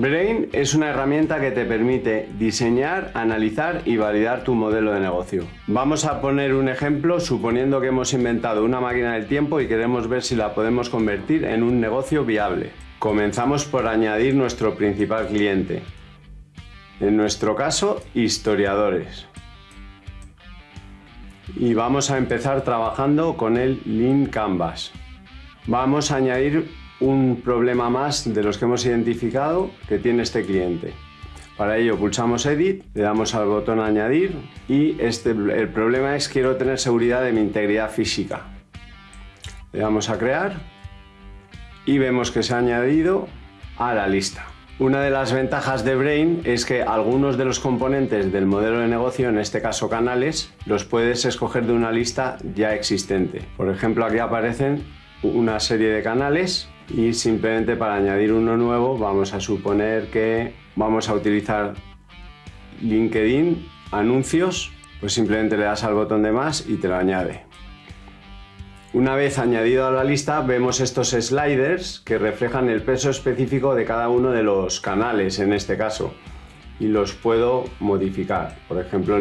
Brain es una herramienta que te permite diseñar, analizar y validar tu modelo de negocio. Vamos a poner un ejemplo suponiendo que hemos inventado una máquina del tiempo y queremos ver si la podemos convertir en un negocio viable. Comenzamos por añadir nuestro principal cliente. En nuestro caso, historiadores. Y vamos a empezar trabajando con el Lean Canvas. Vamos a añadir un problema más de los que hemos identificado que tiene este cliente. Para ello pulsamos Edit, le damos al botón Añadir y este, el problema es quiero tener seguridad de mi integridad física. Le damos a Crear y vemos que se ha añadido a la lista. Una de las ventajas de Brain es que algunos de los componentes del modelo de negocio, en este caso canales, los puedes escoger de una lista ya existente. Por ejemplo, aquí aparecen una serie de canales y simplemente para añadir uno nuevo vamos a suponer que vamos a utilizar LinkedIn, anuncios, pues simplemente le das al botón de más y te lo añade. Una vez añadido a la lista vemos estos sliders que reflejan el peso específico de cada uno de los canales en este caso y los puedo modificar. Por ejemplo,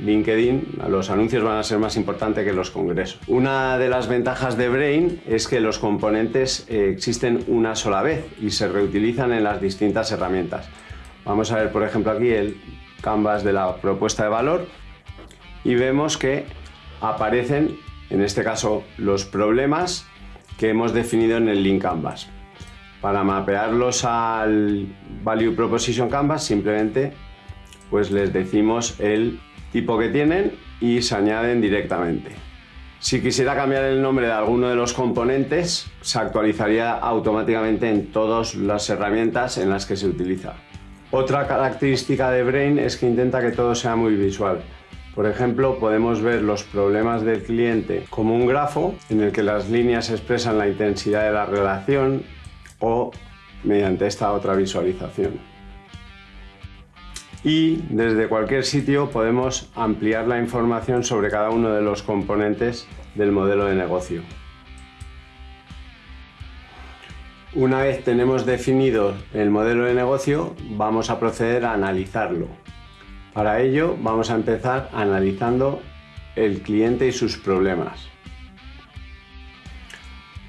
LinkedIn, los anuncios van a ser más importantes que los congresos. Una de las ventajas de Brain es que los componentes eh, existen una sola vez y se reutilizan en las distintas herramientas. Vamos a ver, por ejemplo, aquí el canvas de la propuesta de valor y vemos que aparecen, en este caso, los problemas que hemos definido en el link canvas. Para mapearlos al Value Proposition Canvas simplemente pues les decimos el tipo que tienen y se añaden directamente. Si quisiera cambiar el nombre de alguno de los componentes, se actualizaría automáticamente en todas las herramientas en las que se utiliza. Otra característica de Brain es que intenta que todo sea muy visual. Por ejemplo, podemos ver los problemas del cliente como un grafo en el que las líneas expresan la intensidad de la relación o mediante esta otra visualización y desde cualquier sitio podemos ampliar la información sobre cada uno de los componentes del modelo de negocio. Una vez tenemos definido el modelo de negocio, vamos a proceder a analizarlo. Para ello vamos a empezar analizando el cliente y sus problemas.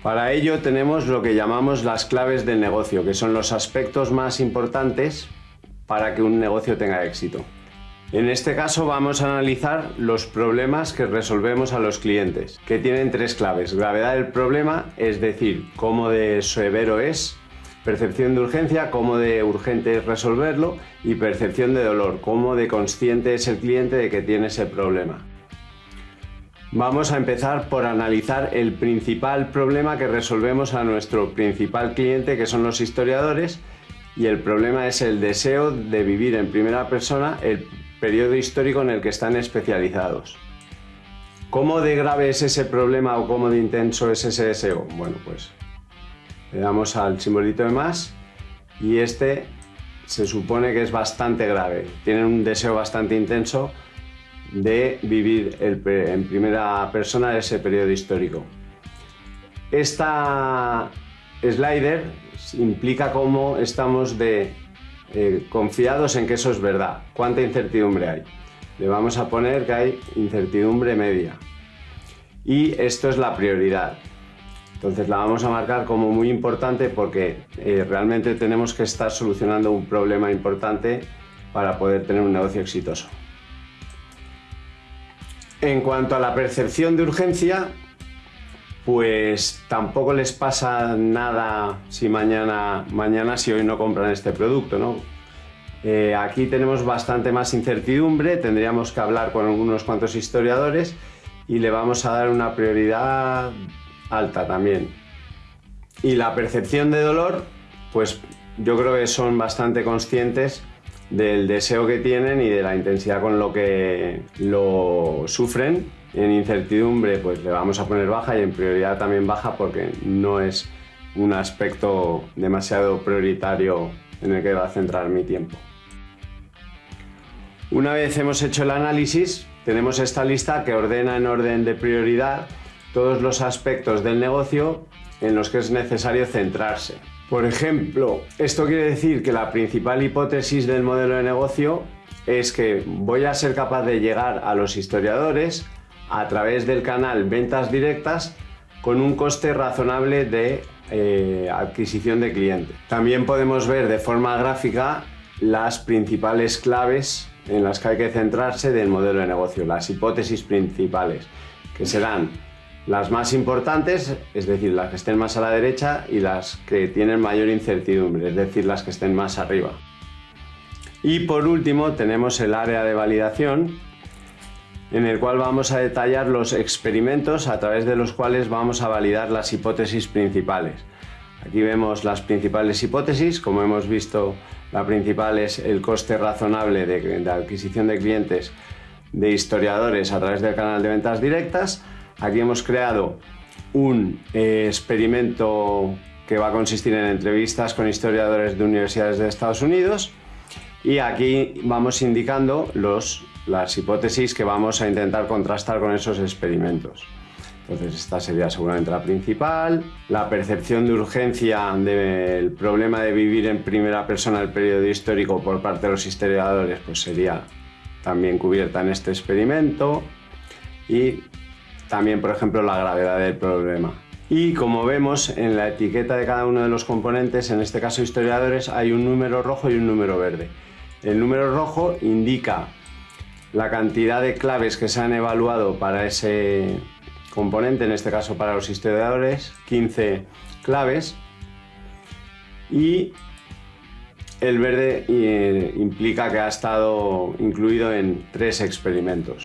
Para ello tenemos lo que llamamos las claves del negocio, que son los aspectos más importantes para que un negocio tenga éxito. En este caso vamos a analizar los problemas que resolvemos a los clientes, que tienen tres claves. Gravedad del problema, es decir, cómo de severo es, percepción de urgencia, cómo de urgente es resolverlo, y percepción de dolor, cómo de consciente es el cliente de que tiene ese problema. Vamos a empezar por analizar el principal problema que resolvemos a nuestro principal cliente, que son los historiadores, y el problema es el deseo de vivir en primera persona el periodo histórico en el que están especializados. ¿Cómo de grave es ese problema o cómo de intenso es ese deseo? Bueno, pues le damos al simbolito de más y este se supone que es bastante grave. Tienen un deseo bastante intenso de vivir en primera persona ese periodo histórico. Esta slider implica cómo estamos de eh, confiados en que eso es verdad. ¿Cuánta incertidumbre hay? Le vamos a poner que hay incertidumbre media. Y esto es la prioridad. Entonces la vamos a marcar como muy importante porque eh, realmente tenemos que estar solucionando un problema importante para poder tener un negocio exitoso. En cuanto a la percepción de urgencia, pues tampoco les pasa nada si mañana, mañana si hoy no compran este producto, ¿no? Eh, aquí tenemos bastante más incertidumbre, tendríamos que hablar con unos cuantos historiadores y le vamos a dar una prioridad alta también. Y la percepción de dolor, pues yo creo que son bastante conscientes del deseo que tienen y de la intensidad con lo que lo sufren en incertidumbre pues le vamos a poner baja y en prioridad también baja porque no es un aspecto demasiado prioritario en el que va a centrar mi tiempo. Una vez hemos hecho el análisis, tenemos esta lista que ordena en orden de prioridad todos los aspectos del negocio en los que es necesario centrarse. Por ejemplo, esto quiere decir que la principal hipótesis del modelo de negocio es que voy a ser capaz de llegar a los historiadores a través del canal ventas directas con un coste razonable de eh, adquisición de cliente. También podemos ver de forma gráfica las principales claves en las que hay que centrarse del modelo de negocio, las hipótesis principales, que serán las más importantes, es decir, las que estén más a la derecha y las que tienen mayor incertidumbre, es decir, las que estén más arriba. Y por último tenemos el área de validación, en el cual vamos a detallar los experimentos a través de los cuales vamos a validar las hipótesis principales. Aquí vemos las principales hipótesis, como hemos visto la principal es el coste razonable de, adquisición de clientes de historiadores a través del canal de ventas directas. Aquí hemos creado un eh, experimento que va a consistir en entrevistas con historiadores de universidades de Estados Unidos y aquí vamos indicando los, las hipótesis que vamos a intentar contrastar con esos experimentos. Entonces esta sería seguramente la principal. La percepción de urgencia del problema de vivir en primera persona el periodo histórico por parte de los historiadores pues sería también cubierta en este experimento. Y también, por ejemplo, la gravedad del problema. Y como vemos en la etiqueta de cada uno de los componentes, en este caso historiadores, hay un número rojo y un número verde. El número rojo indica la cantidad de claves que se han evaluado para ese componente, en este caso para los historiadores, 15 claves y el verde eh, implica que ha estado incluido en tres experimentos.